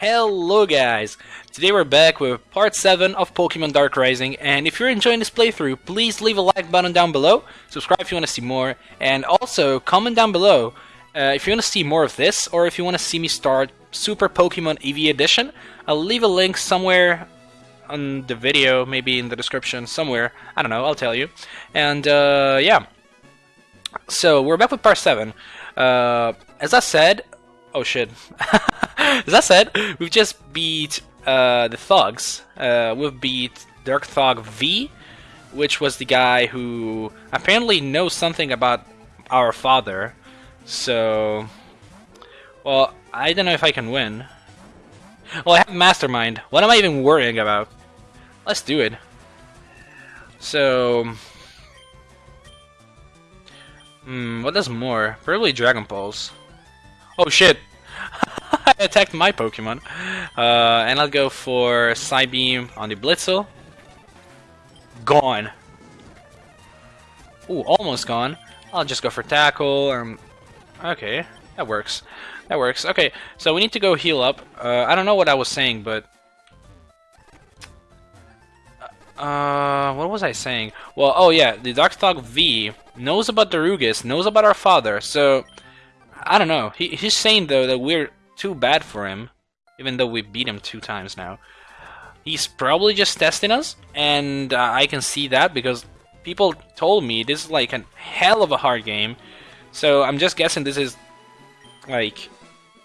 Hello guys! Today we're back with part 7 of Pokemon Dark Rising and if you're enjoying this playthrough, please leave a like button down below, subscribe if you want to see more, and also comment down below uh, if you want to see more of this or if you want to see me start Super Pokemon EV Edition. I'll leave a link somewhere on the video, maybe in the description, somewhere, I don't know, I'll tell you. And uh, yeah, so we're back with part 7. Uh, as I said, oh shit. As I said, we've just beat uh, the thugs. Uh, we've beat Dark Thug V, which was the guy who apparently knows something about our father. So, well, I don't know if I can win. Well, I have Mastermind. What am I even worrying about? Let's do it. So, hmm, what does more? Probably Dragon Pulse. Oh shit! I attacked my Pokemon. Uh, and I'll go for Psybeam on the Blitzle. Gone. Ooh, almost gone. I'll just go for Tackle. Um, okay, that works. That works. Okay, so we need to go heal up. Uh, I don't know what I was saying, but... Uh, what was I saying? Well, oh yeah, the Dark Thug V knows about Darugis, knows about our father, so... I don't know. He, he's saying, though, that we're too bad for him, even though we beat him two times now. He's probably just testing us, and uh, I can see that because people told me this is like a hell of a hard game. So I'm just guessing this is like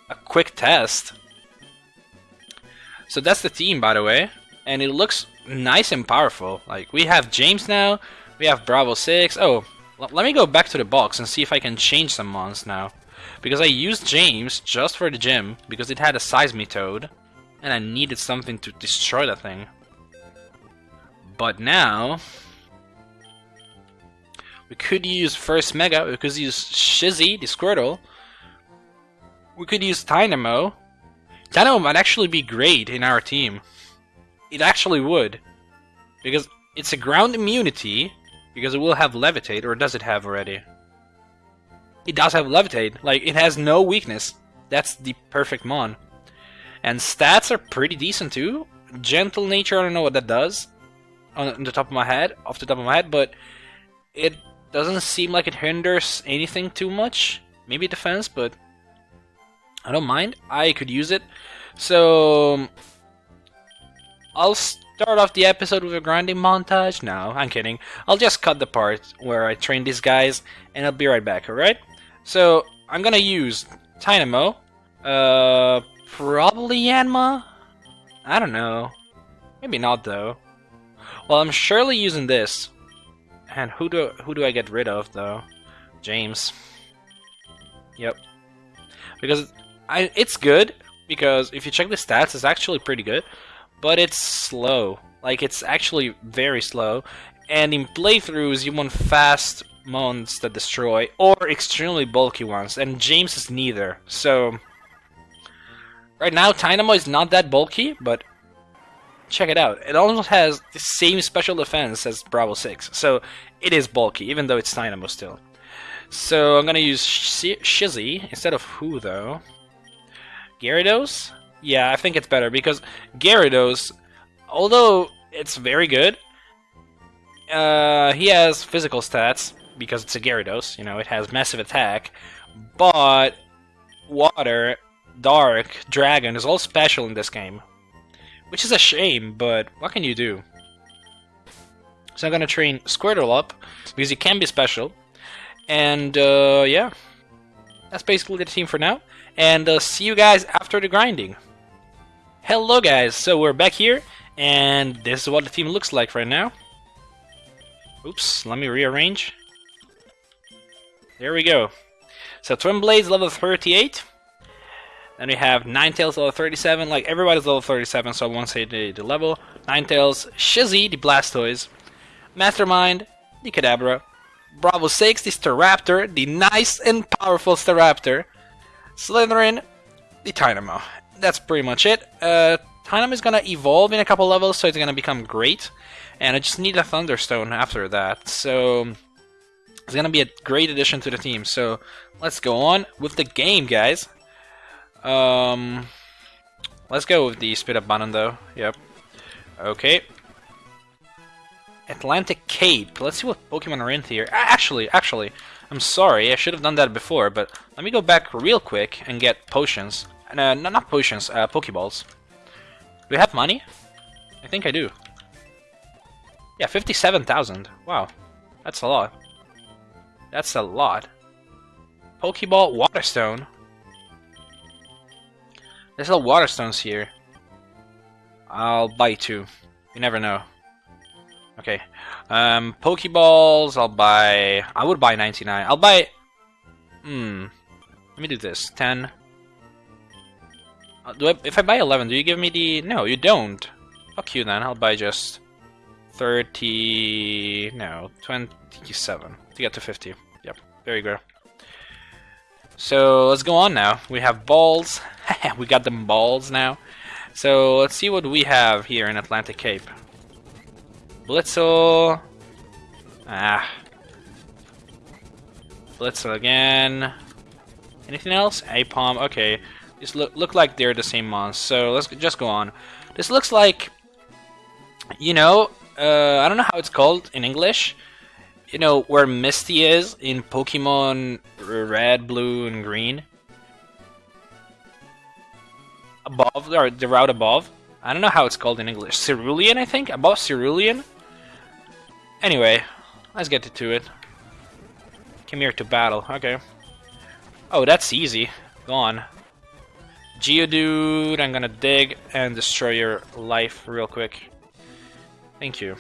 a quick test. So that's the team, by the way, and it looks nice and powerful. Like we have James now, we have Bravo 6. Oh, let me go back to the box and see if I can change some mons now. Because I used James just for the gym, because it had a Seismitoad, and I needed something to destroy the thing. But now... We could use first Mega, we could use Shizzy, the Squirtle. We could use Tynamo. Tynamo might actually be great in our team. It actually would. Because it's a ground immunity, because it will have Levitate, or does it have already? It does have Levitate. Like, it has no weakness. That's the perfect Mon. And stats are pretty decent too. Gentle Nature, I don't know what that does on the top of my head, off the top of my head, but it doesn't seem like it hinders anything too much. Maybe defense, but I don't mind. I could use it. So I'll start off the episode with a grinding montage. No, I'm kidding. I'll just cut the part where I train these guys, and I'll be right back, alright? So I'm gonna use Tynamo. Uh, probably Yanma. I don't know. Maybe not though. Well, I'm surely using this. And who do who do I get rid of though? James. Yep. Because I it's good because if you check the stats, it's actually pretty good, but it's slow. Like it's actually very slow. And in playthroughs, you want fast mons that destroy, or extremely bulky ones, and James is neither. So, right now, Tynamo is not that bulky, but check it out. It almost has the same special defense as Bravo 6, so it is bulky, even though it's Tynamo still. So I'm gonna use Sh Shizzy instead of who though? Gyarados? Yeah, I think it's better because Gyarados, although it's very good, uh, he has physical stats, because it's a Gyarados, you know, it has massive attack, but Water, Dark, Dragon is all special in this game. Which is a shame, but what can you do? So I'm gonna train Squirtle up, because he can be special. And, uh, yeah. That's basically the team for now. And uh, see you guys after the grinding. Hello guys, so we're back here, and this is what the team looks like right now. Oops, let me rearrange. There we go. So Twin Blades level 38. Then we have Ninetales level 37. Like everybody's level 37, so I won't say the, the level. Ninetales, Shizzy, the Blastoise, Mastermind, the Kadabra, Bravo 6, the Staraptor, the nice and powerful Staraptor, Slytherin, the Tynamo. That's pretty much it. Uh, Tynamo is gonna evolve in a couple levels, so it's gonna become great. And I just need a Thunderstone after that. So it's going to be a great addition to the team. So let's go on with the game, guys. Um, Let's go with the speed up button though. Yep. Okay. Atlantic Cape. Let's see what Pokemon are in here. Actually, actually, I'm sorry. I should have done that before, but let me go back real quick and get potions. Uh, no, not potions, uh, Pokeballs. Do we have money? I think I do. Yeah, 57,000. Wow. That's a lot. That's a lot. Pokeball Waterstone. There's no Waterstones here. I'll buy two. You never know. Okay. Um, Pokeballs, I'll buy... I would buy 99. I'll buy... Hmm. Let me do this. 10. Uh, do I, if I buy 11, do you give me the... No, you don't. Fuck you then. I'll buy just... 30... No, 27. To get to 50. There you go. So, let's go on now. We have balls. we got them balls now. So, let's see what we have here in Atlantic Cape. Blitzle. Ah. Blitzle again. Anything else? Aipom. Okay. These look, look like they're the same monster. So let's just go on. This looks like, you know, uh, I don't know how it's called in English. You know, where Misty is in Pokemon Red, Blue, and Green. Above, or the route above. I don't know how it's called in English. Cerulean, I think? Above Cerulean? Anyway, let's get to it. Come here to battle. Okay. Oh, that's easy. Gone. Geodude, I'm gonna dig and destroy your life real quick. Thank you.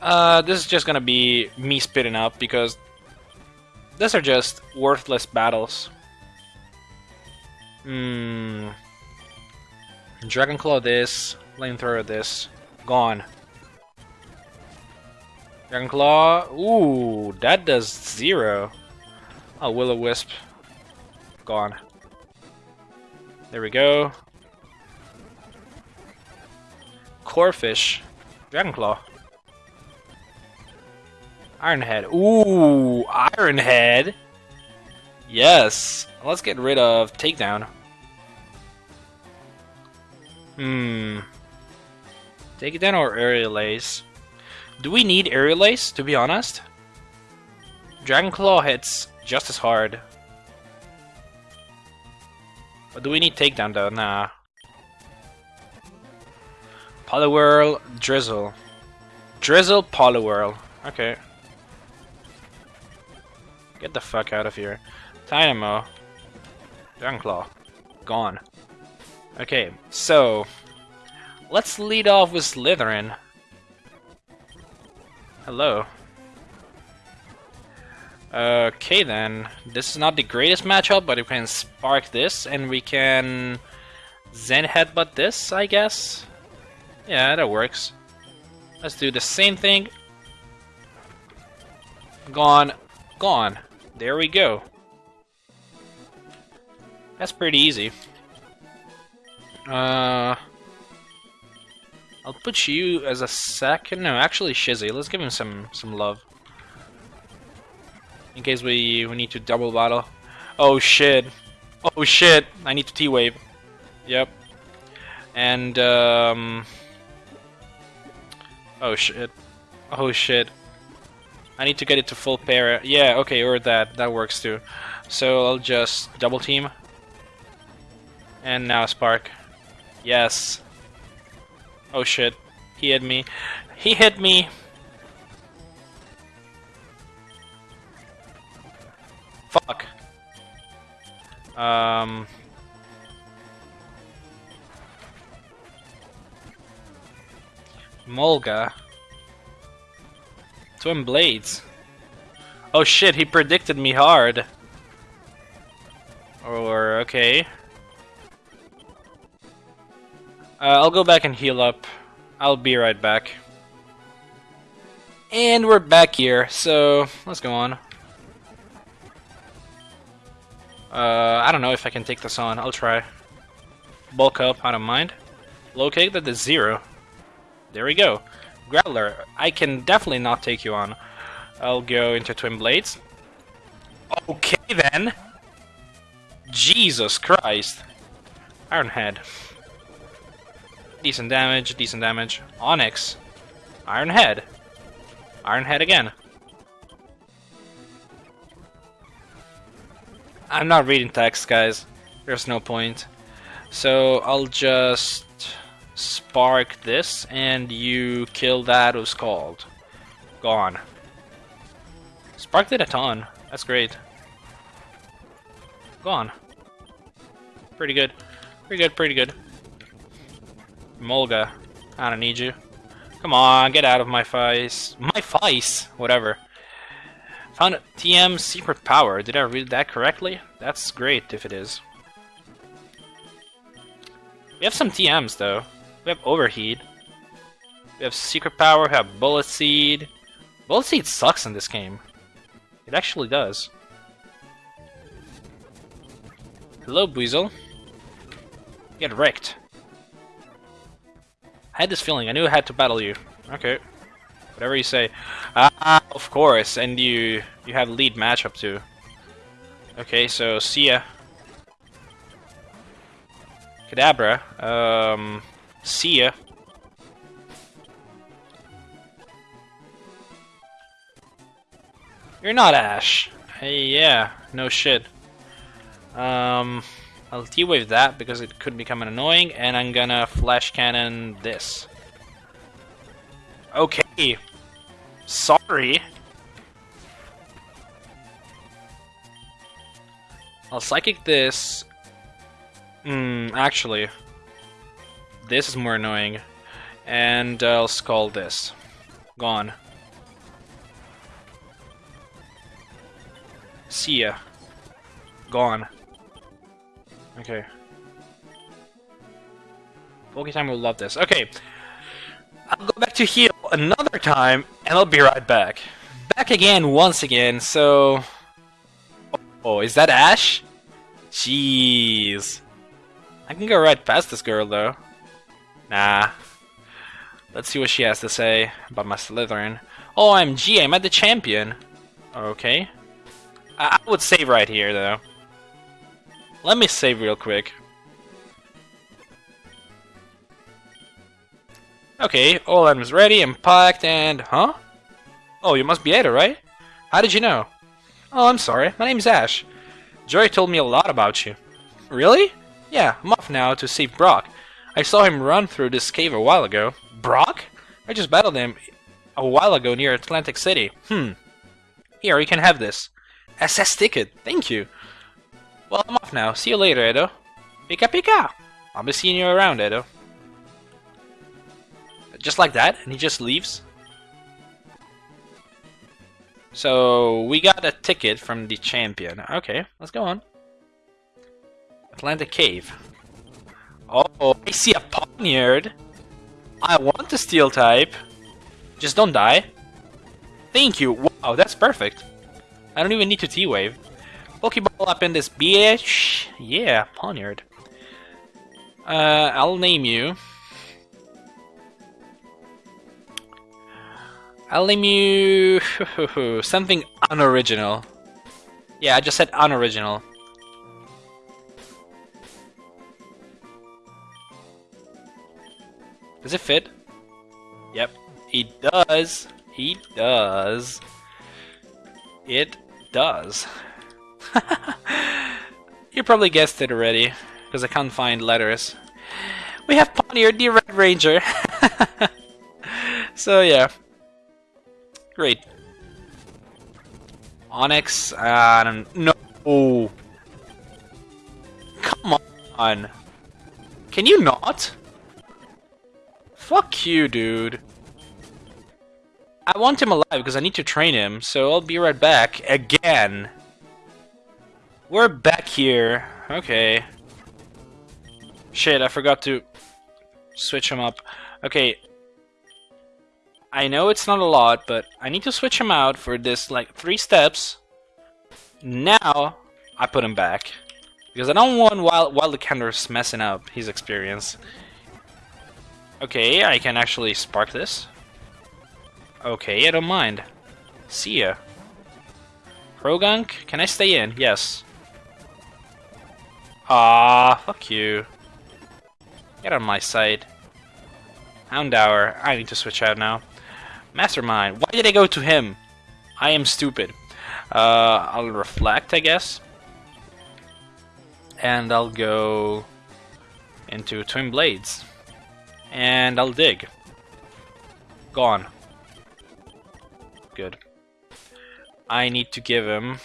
Uh, this is just gonna be me spitting up because these are just worthless battles. Hmm. Dragon Claw this, Flamethrower this, gone. Dragon Claw, ooh, that does zero. Oh, Will-O-Wisp, gone. There we go. Corphish, Dragon Claw. Iron Head. Ooh, Iron Head. Yes. Let's get rid of Takedown. Hmm. Take it down or Aerial Ace? Do we need Aerial Ace, to be honest? Dragon Claw hits just as hard. But do we need Takedown though? Nah. Poliwhirl, Drizzle. Drizzle, Poliwhirl. Okay. Get the fuck out of here. Dynamo. Claw. Gone. Okay, so... Let's lead off with Slytherin. Hello. Okay then, this is not the greatest matchup, but we can spark this, and we can Zen Headbutt this, I guess? Yeah, that works. Let's do the same thing. Gone. Gone. There we go. That's pretty easy. Uh, I'll put you as a second. No, actually, Shizzy. Let's give him some some love. In case we we need to double battle. Oh shit! Oh shit! I need to T-wave. Yep. And um. Oh shit! Oh shit! I need to get it to full pair. Yeah, okay, or that. That works too. So I'll just double team. And now Spark. Yes. Oh shit. He hit me. He hit me! Fuck. Um... Molga. Twin Blades. Oh shit, he predicted me hard. Or, okay. Uh, I'll go back and heal up. I'll be right back. And we're back here, so let's go on. Uh, I don't know if I can take this on. I'll try. Bulk up, I don't mind. Locate that is zero. There we go. Growler, I can definitely not take you on. I'll go into Twin Blades. Okay then. Jesus Christ. Iron Head. Decent damage, decent damage. Onix. Iron Head. Iron Head again. I'm not reading text, guys. There's no point. So I'll just spark this, and you kill that who's called. Gone. Sparked it a ton. That's great. Gone. Pretty good. Pretty good, pretty good. Molga. I don't need you. Come on, get out of my face. My face! Whatever. Found a TM secret power. Did I read that correctly? That's great if it is. We have some TMs though. We have overheat. We have secret power, we have bullet seed. Bullet seed sucks in this game. It actually does. Hello, Buizel. Get wrecked. I had this feeling. I knew I had to battle you. Okay. Whatever you say. Ah, of course. And you you have lead matchup too. Okay, so see ya. Kadabra. Um, see ya. You're not Ash. Hey, yeah, no shit. Um, I'll T-Wave that because it could become annoying, and I'm gonna Flash Cannon this. Okay. Sorry. I'll Psychic this. Hmm, actually. This is more annoying. And I'll Scald this. Gone. See ya. Gone. Okay. Poketime will love this. Okay. I'll go back to heal another time, and I'll be right back. Back again, once again, so... Oh, is that Ash? Jeez. I can go right past this girl, though. Nah. Let's see what she has to say about my Slytherin. OMG, I'm at the champion. Okay. I, I would save right here, though. Let me save real quick. Okay, all items ready and packed and... Huh? Oh, you must be Ada, right? How did you know? Oh, I'm sorry. My name's Ash. Joy told me a lot about you. Really? Yeah, I'm off now to save Brock. I saw him run through this cave a while ago. Brock? I just battled him a while ago near Atlantic City. Hmm. Here, you can have this. SS ticket. Thank you. Well, I'm off now. See you later, Edo. Pika pika! I'll be seeing you around, Edo. Just like that, and he just leaves. So, we got a ticket from the champion. Okay, let's go on. Atlantic Cave. Oh, I see a Pawniard. I want the steel type. Just don't die. Thank you. Wow, that's perfect. I don't even need to T-Wave. Pokeball up in this bitch. Yeah, Pawniard. Uh, I'll name you. I'll name you something unoriginal. Yeah, I just said unoriginal. Does it fit? Yep, he does. He does. It does. you probably guessed it already, because I can't find letters. We have Pawniard, the Red Ranger. so yeah, Great. Onix, I don't know. Come on. Can you not? Fuck you, dude. I want him alive because I need to train him, so I'll be right back. Again. We're back here. Okay. Shit, I forgot to switch him up. Okay, I know it's not a lot, but I need to switch him out for this, like, three steps. Now, I put him back. Because I don't want Wild, Wild Cander's messing up his experience. Okay, I can actually spark this. Okay, I don't mind. See ya. Croagunk, can I stay in? Yes. Ah, fuck you. Get on my side. Houndour. I need to switch out now. Mastermind. Why did I go to him? I am stupid. Uh, I'll reflect, I guess. And I'll go into Twin Blades. And I'll dig. Gone. Good. I need to give him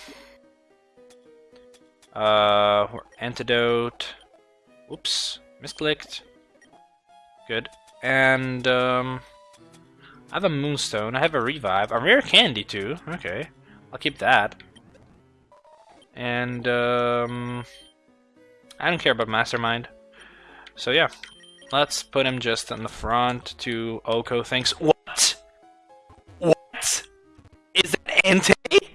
uh, antidote. Oops, misclicked. Good. And um, I have a moonstone. I have a revive. A rare candy too. Okay, I'll keep that. And um, I don't care about mastermind. So yeah, let's put him just in the front to OHKO thinks. What? What? Is that Entei?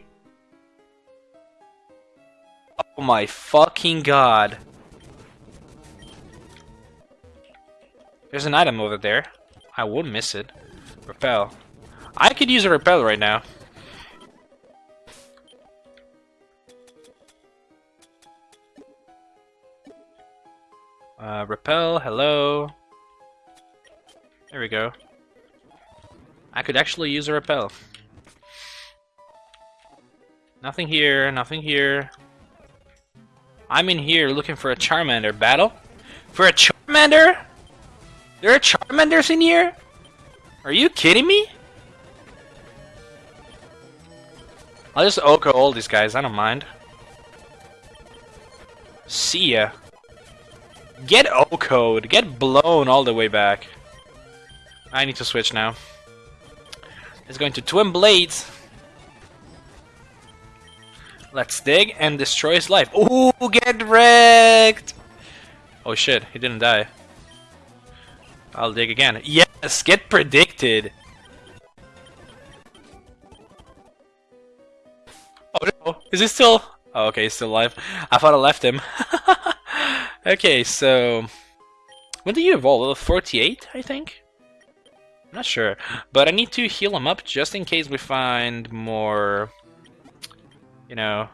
Oh my fucking god. There's an item over there. I would miss it. Repel. I could use a repel right now. Uh, repel, hello. There we go. I could actually use a repel. Nothing here, nothing here. I'm in here looking for a Charmander battle. For a Charmander? There are Charmanders in here? Are you kidding me? I'll just OHKO all these guys, I don't mind. See ya. Get OHKO'd. Get blown all the way back. I need to switch now. It's going to Twin Blades. Let's dig and destroy his life. Ooh, get wrecked! Oh shit, he didn't die. I'll dig again. Yes, get predicted! Oh no, is he still... Oh, okay, he's still alive. I thought I left him. okay, so... When did you evolve? Level 48, I think? I'm not sure. But I need to heal him up just in case we find more... You know...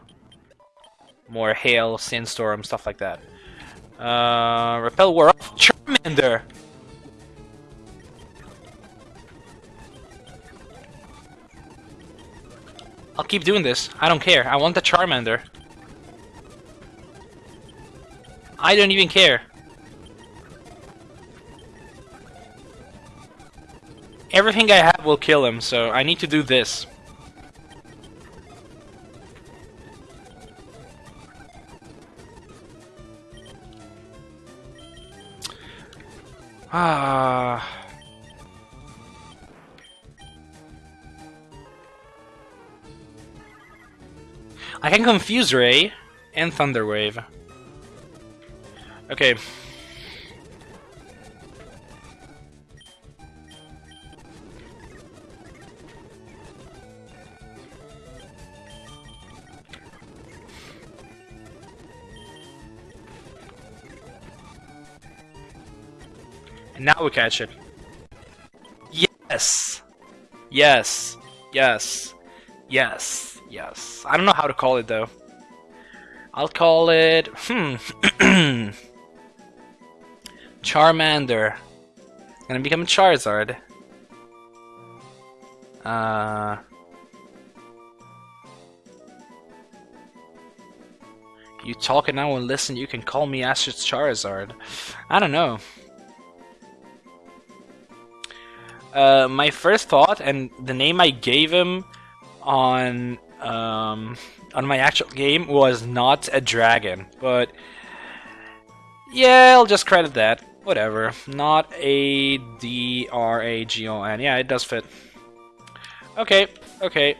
More hail, sandstorm, stuff like that. Uh, repel war off. Charmander! I'll keep doing this. I don't care. I want the Charmander. I don't even care. Everything I have will kill him, so I need to do this. Ah. I can confuse Ray and Thunderwave. Okay. And now we catch it. Yes! Yes. Yes. Yes. Yes. I don't know how to call it though. I'll call it... Hmm. Charmander. Gonna become Charizard. Uh... You talk and I will listen, you can call me Astrid Charizard. I don't know. Uh, my first thought and the name I gave him on um, on my actual game was not a dragon, but yeah, I'll just credit that. Whatever. Not a D R A G O N. Yeah, it does fit. Okay, okay.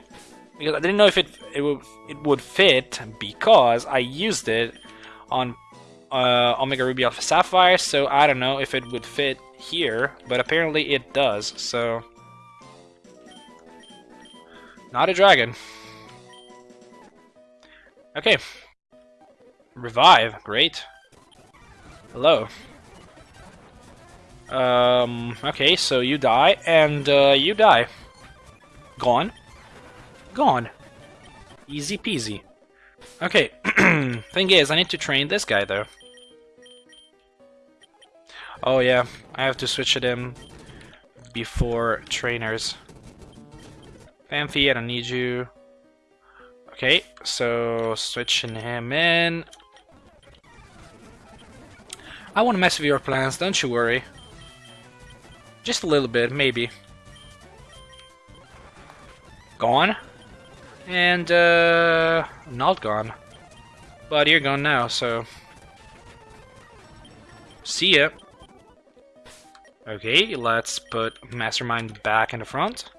Because I didn't know if it it would it would fit because I used it on uh, Omega Ruby Alpha Sapphire, so I don't know if it would fit here, but apparently it does, so... Not a dragon. Okay. Revive, great. Hello. Um, okay, so you die, and uh, you die. Gone. Gone. Easy peasy. Okay, thing is, I need to train this guy, though. Oh yeah, I have to switch it in before trainers. Phanpy, I don't need you. Okay, so switching him in. I want to mess with your plans, don't you worry. Just a little bit, maybe. Gone. And, uh, not gone. But you're gone now, so... See ya. Okay, let's put Mastermind back in the front.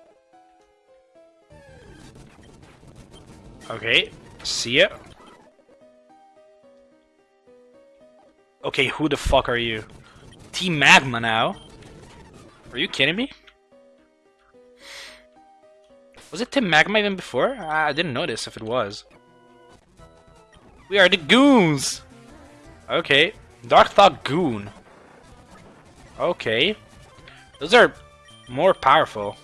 Okay, see ya. Okay, who the fuck are you? Team Magma now? Are you kidding me? Was it Team Magma even before? I didn't notice if it was. We are the Goons! Okay. Dark Thought Goon. Okay. Those are more powerful.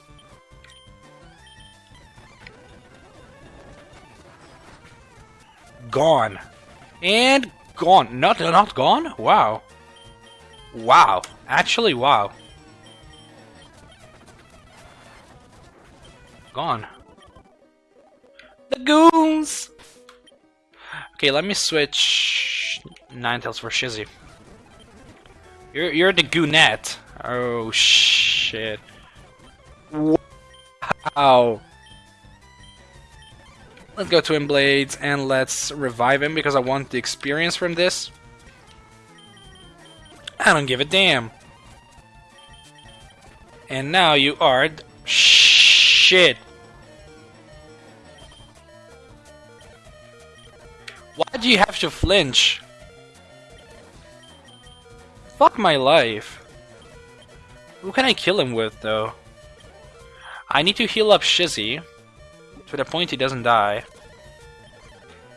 Gone. And gone. Not, not gone? Wow. Wow. Actually, wow. Gone. The goons! Okay, let me switch Ninetales for Shizzy. You're you're the goonette. Oh shit. Wow. Let's go Twin Blades and let's revive him because I want the experience from this. I don't give a damn. And now you are shit. Why do you have to flinch? Fuck my life. Who can I kill him with, though? I need to heal up Shizzy to the point he doesn't die.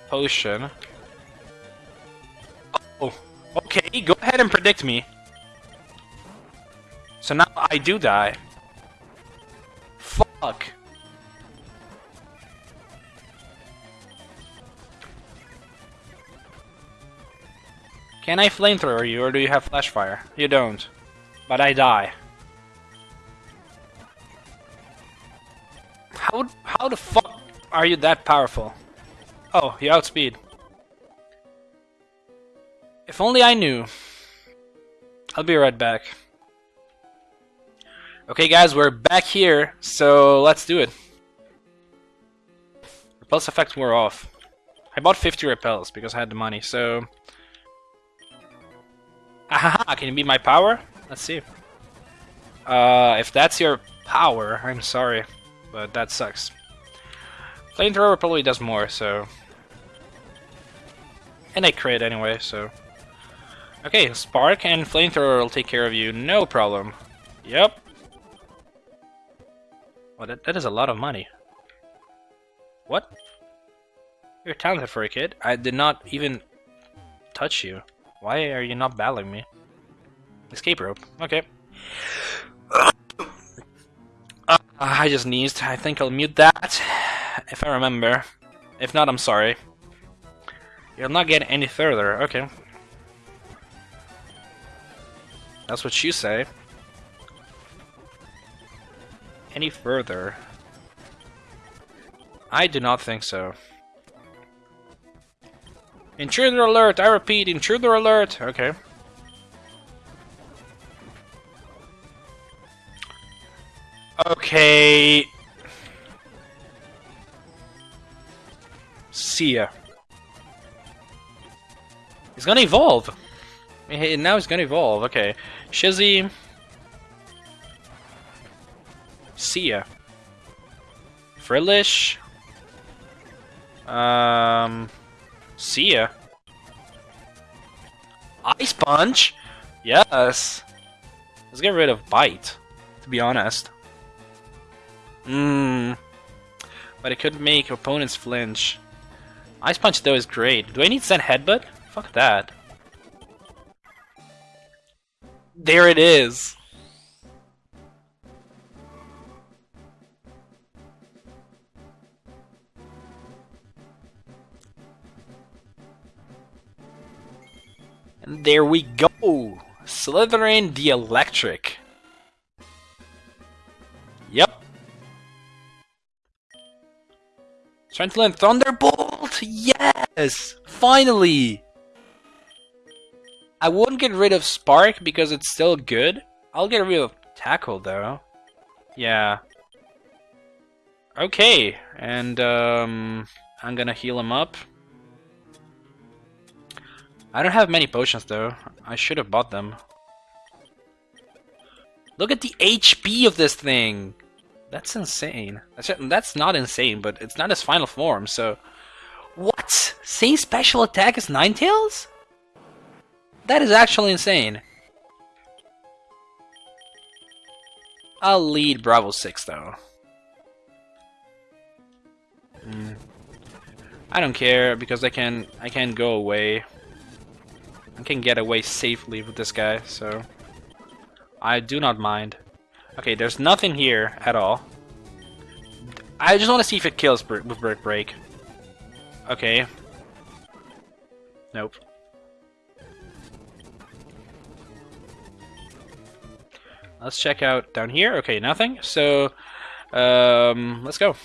Potion. Oh, okay, go ahead and predict me. So now I do die. Fuck. Can I flamethrower you, or do you have flash fire? You don't. But I die. How, how the fuck are you that powerful? Oh, you outspeed. If only I knew. I'll be right back. Okay guys, we're back here, so let's do it. Repulse effects were off. I bought 50 repels because I had the money, so... Ahaha, can you be my power? Let's see. Uh, if that's your power, I'm sorry, but that sucks. Flamethrower probably does more, so... And I crit anyway, so... Okay, Spark and Flamethrower will take care of you, no problem. Yep. Well, that, that is a lot of money. What? You're talented for a kid. I did not even touch you. Why are you not battling me? Escape rope. Okay. Uh, I just sneezed. I think I'll mute that, if I remember. If not, I'm sorry. You'll not get any further. Okay. That's what you say. Any further? I do not think so. Intruder alert! I repeat, intruder alert! Okay. Okay. See ya. He's gonna evolve. Now he's gonna evolve. Okay. Shizzy. See ya. Frillish. Um. See ya. Ice Punch? Yes. Let's get rid of Bite, to be honest. Mmm. But it could make opponents flinch. Ice Punch, though, is great. Do I need Zen Headbutt? Fuck that. There it is! And there we go! Slytherin the Electric. Yep. Trying to learn Thunderbolt? Yes! Finally! I wouldn't get rid of Spark because it's still good. I'll get rid of Tackle though. Yeah. Okay, and um, I'm gonna heal him up. I don't have many potions though. I should have bought them. Look at the HP of this thing! That's insane. That's, not insane, but it's not his final form, so... What? Same special attack as Ninetales? That is actually insane. I'll lead Bravo 6 though. Mm. I don't care because I can I can go away. I can get away safely with this guy, so I do not mind. Okay, there's nothing here at all. I just want to see if it kills with Brick Break. Okay. Nope. Let's check out down here. Okay, nothing. So, um, let's go.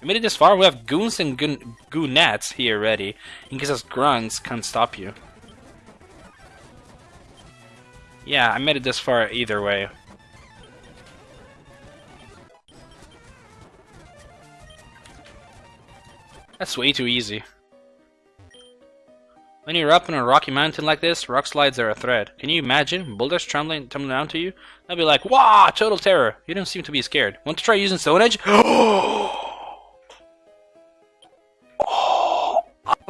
We made it this far. We have goons and goon goonats here ready, in case us grunts can't stop you. Yeah, I made it this far either way. That's way too easy. When you're up on a rocky mountain like this, rock slides are a threat. Can you imagine boulders tumbling, tumbling down to you? I'd be like, "Wow, total terror!" You don't seem to be scared. Want to try using Stone Edge? Oh!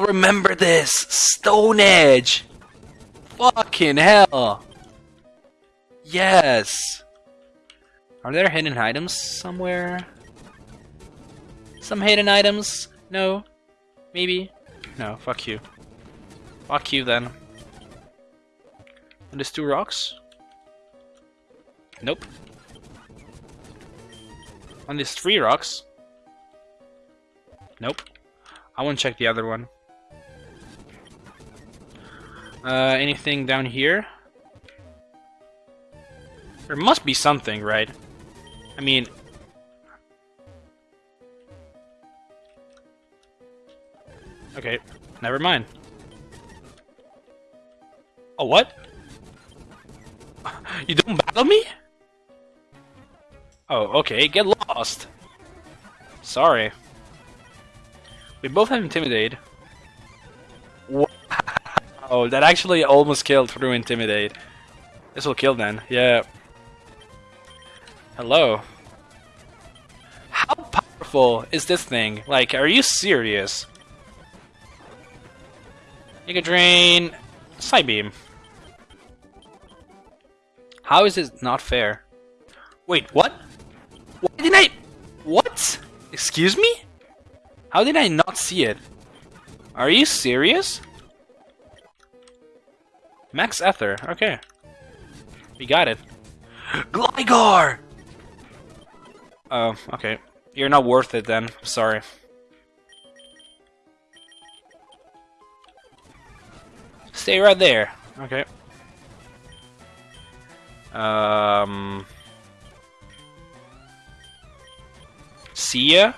Remember this Stone Edge. Fucking hell! Yes. Are there hidden items somewhere? Some hidden items? No. Maybe. No. Fuck you. Fuck you then. And there's two rocks? Nope. And there's three rocks? Nope. I want to check the other one. Uh, anything down here? There must be something, right? I mean... Okay, never mind. Oh, what? You don't battle me? Oh, okay, get lost. Sorry. We both have Intimidate. Wow, that actually almost killed through Intimidate. This will kill then, yeah. Hello. How powerful is this thing? Like, are you serious? You Mega Drain, Psybeam. How is this not fair? Wait, what? Why did I... What? Excuse me? How did I not see it? Are you serious? Max Ether, okay. We got it. Gligar! Oh, okay. You're not worth it then. Sorry. Stay right there. Okay. Um, see ya?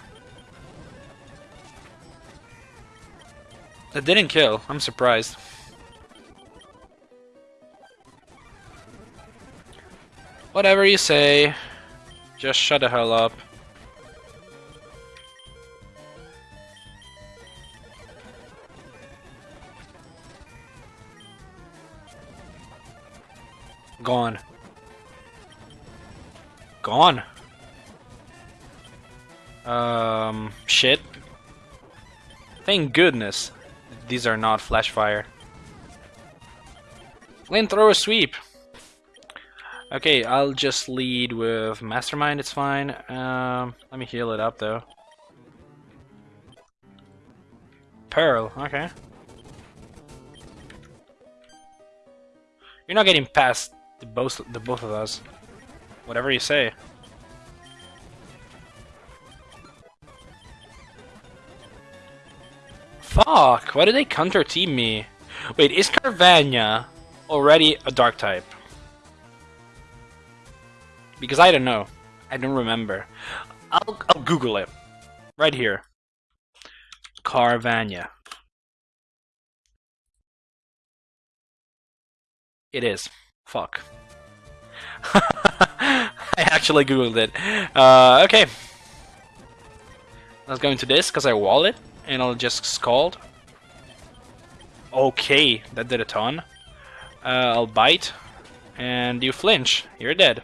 That didn't kill. I'm surprised. Whatever you say. Just shut the hell up. Gone gone. Um, shit. Thank goodness these are not flash fire. Flamethrower sweep. Okay, I'll just lead with Mastermind, it's fine. Um, let me heal it up though. Pearl, okay. You're not getting past the both the both of us. Whatever you say. Fuck! Why did they counter team me? Wait, is Carvanha already a dark type? Because I don't know. I don't remember. I'll, I'll Google it. Right here. Carvanha. It is. Fuck. I actually googled it. Uh, okay. Let's go into this because I wall it and I'll just scald. Okay, that did a ton. Uh, I'll bite and you flinch. You're dead.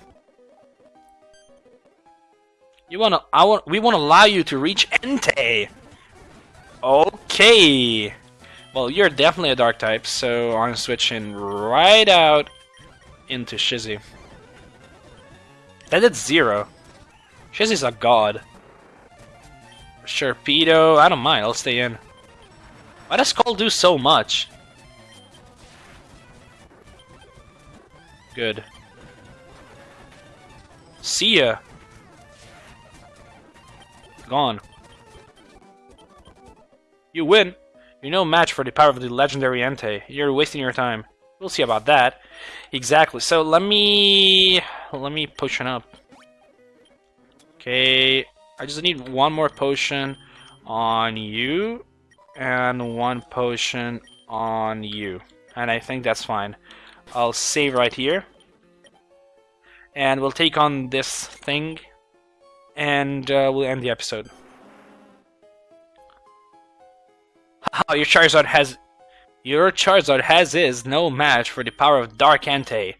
You wanna? I want. We want to allow you to reach Entei. Okay. Well, you're definitely a dark type, so I'm switching right out into Shizzy. That did zero. Shizzy's a god. Sharpedo, I don't mind, I'll stay in. Why does Scald do so much? Good. See ya. Gone. You win. You're no match for the power of the legendary Entei. You're wasting your time. We'll see about that. Exactly. So let me let me potion up. Okay, I just need one more potion on you and one potion on you. And I think that's fine. I'll save right here. And we'll take on this thing and uh, we'll end the episode. Haha, your Charizard has... Your Charizard has is no match for the power of Dark Entei.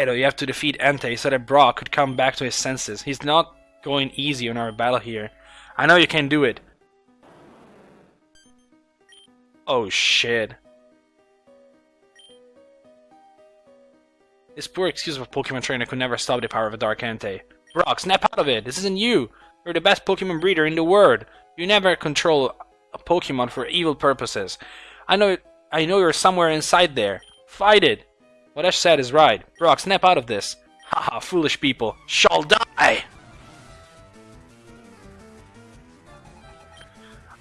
Edo, you have to defeat Entei so that Brock could come back to his senses. He's not going easy on our battle here. I know you can do it. Oh shit. This poor excuse of a Pokemon trainer could never stop the power of a Dark Entei. Brock, snap out of it! This isn't you! You're the best Pokemon breeder in the world! You never control a Pokemon for evil purposes. I know I know you're somewhere inside there. Fight it! What Ash said is right. Brock, snap out of this. Haha, foolish people. Shall die!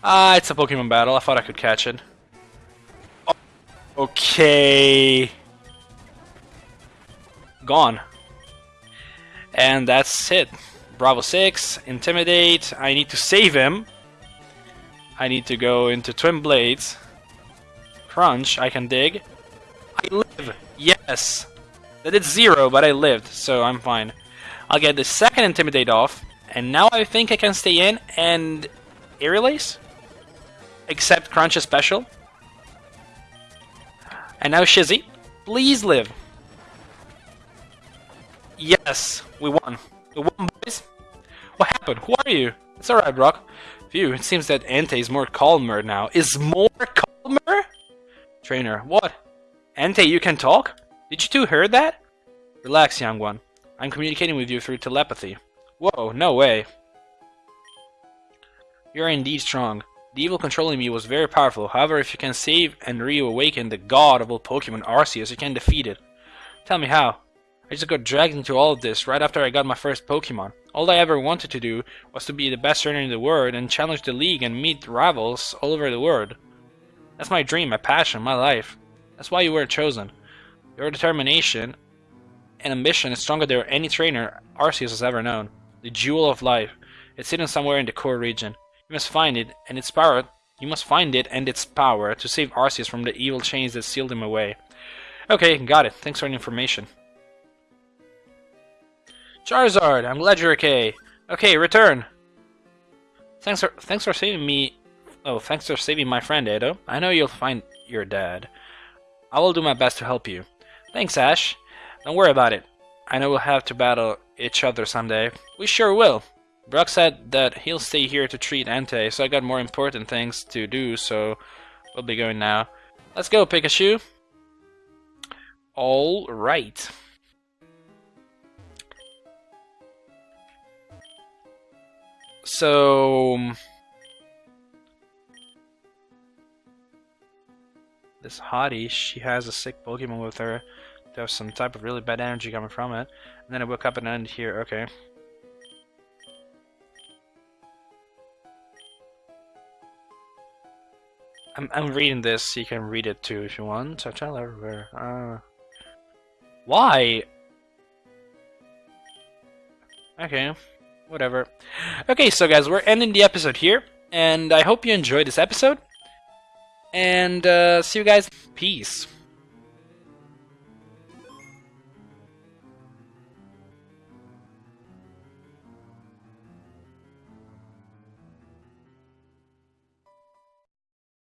Ah, it's a Pokemon battle. I thought I could catch it. Okay. Gone. And that's it. Bravo 6, Intimidate. I need to save him. I need to go into Twin Blades. Crunch, I can dig. I live! Yes! That did zero, but I lived, so I'm fine. I'll get the second Intimidate off, and now I think I can stay in and... Aerial Except Crunch is special. And now Shizzy. Please live. Yes, we won. We won, boys. What happened? Who are you? It's alright, Brock. Phew, it seems that Entei is more calmer now. Is more calmer? Trainer, what? Entei, you can talk? Did you two hear that? Relax, young one. I'm communicating with you through telepathy. Whoa, no way. You're indeed strong. The evil controlling me was very powerful. However, if you can save and reawaken the god of all Pokemon Arceus, you can defeat it. Tell me how. I just got dragged into all of this right after I got my first Pokemon. All I ever wanted to do was to be the best trainer in the world and challenge the league and meet rivals all over the world. That's my dream, my passion, my life. That's why you were chosen. Your determination and ambition is stronger than any trainer Arceus has ever known. The jewel of life. It's hidden somewhere in the core region. You must find it and its power. You must find it and its power to save Arceus from the evil chains that sealed him away. Okay, got it. Thanks for the information. Charizard, I'm glad you're okay. Okay, return. Thanks for thanks for saving me. Oh, thanks for saving my friend Edo. I know you'll find your dad. I will do my best to help you. Thanks, Ash. Don't worry about it. I know we'll have to battle each other someday. We sure will. Brock said that he'll stay here to treat Entei, so I got more important things to do, so we'll be going now. Let's go, Pikachu. All right. So... This hottie, she has a sick Pokemon with her. There's some type of really bad energy coming from it. And then I woke up and end here, okay. I'm, I'm reading this. You can read it too if you want. I tell everywhere. Uh, why? Okay, whatever. Okay, so guys, we're ending the episode here, and I hope you enjoyed this episode. And uh, see you guys. Peace.